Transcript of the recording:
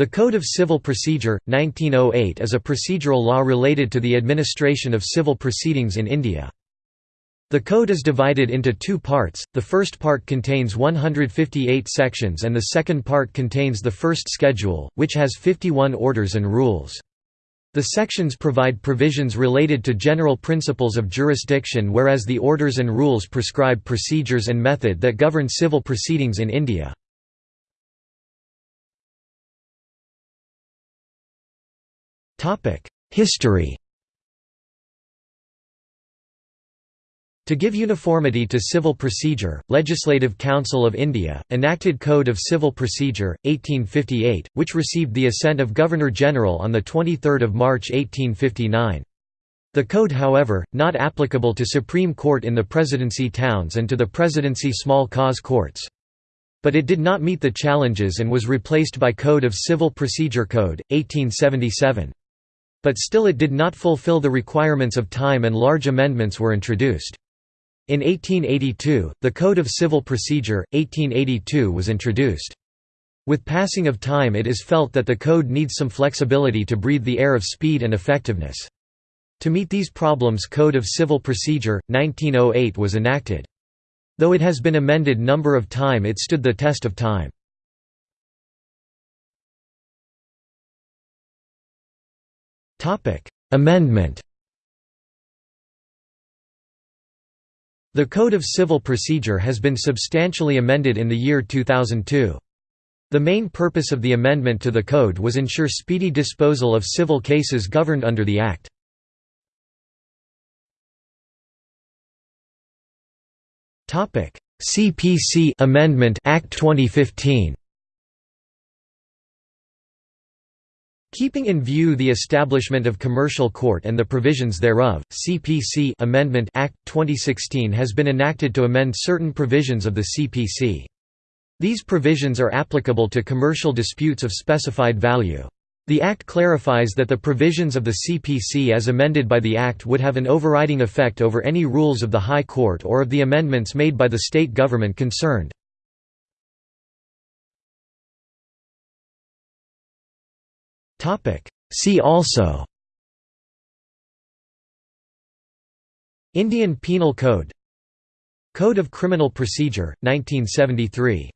The Code of Civil Procedure, 1908 is a procedural law related to the administration of civil proceedings in India. The code is divided into two parts, the first part contains 158 sections and the second part contains the first schedule, which has 51 orders and rules. The sections provide provisions related to general principles of jurisdiction whereas the orders and rules prescribe procedures and method that govern civil proceedings in India. History To give uniformity to civil procedure, Legislative Council of India, enacted Code of Civil Procedure, 1858, which received the assent of Governor-General on 23 March 1859. The code however, not applicable to Supreme Court in the Presidency towns and to the Presidency small cause courts. But it did not meet the challenges and was replaced by Code of Civil Procedure Code, 1877. But still it did not fulfill the requirements of time and large amendments were introduced. In 1882, the Code of Civil Procedure, 1882 was introduced. With passing of time it is felt that the code needs some flexibility to breathe the air of speed and effectiveness. To meet these problems Code of Civil Procedure, 1908 was enacted. Though it has been amended number of time it stood the test of time. Amendment The Code of Civil Procedure has been substantially amended in the year 2002. The main purpose of the amendment to the Code was ensure speedy disposal of civil cases governed under the Act. CPC Amendment Act 2015 Keeping in view the establishment of commercial court and the provisions thereof, CPC Amendment Act 2016 has been enacted to amend certain provisions of the CPC. These provisions are applicable to commercial disputes of specified value. The Act clarifies that the provisions of the CPC as amended by the Act would have an overriding effect over any rules of the High Court or of the amendments made by the state government concerned. Topic. See also. Indian Penal Code. Code of Criminal Procedure, 1973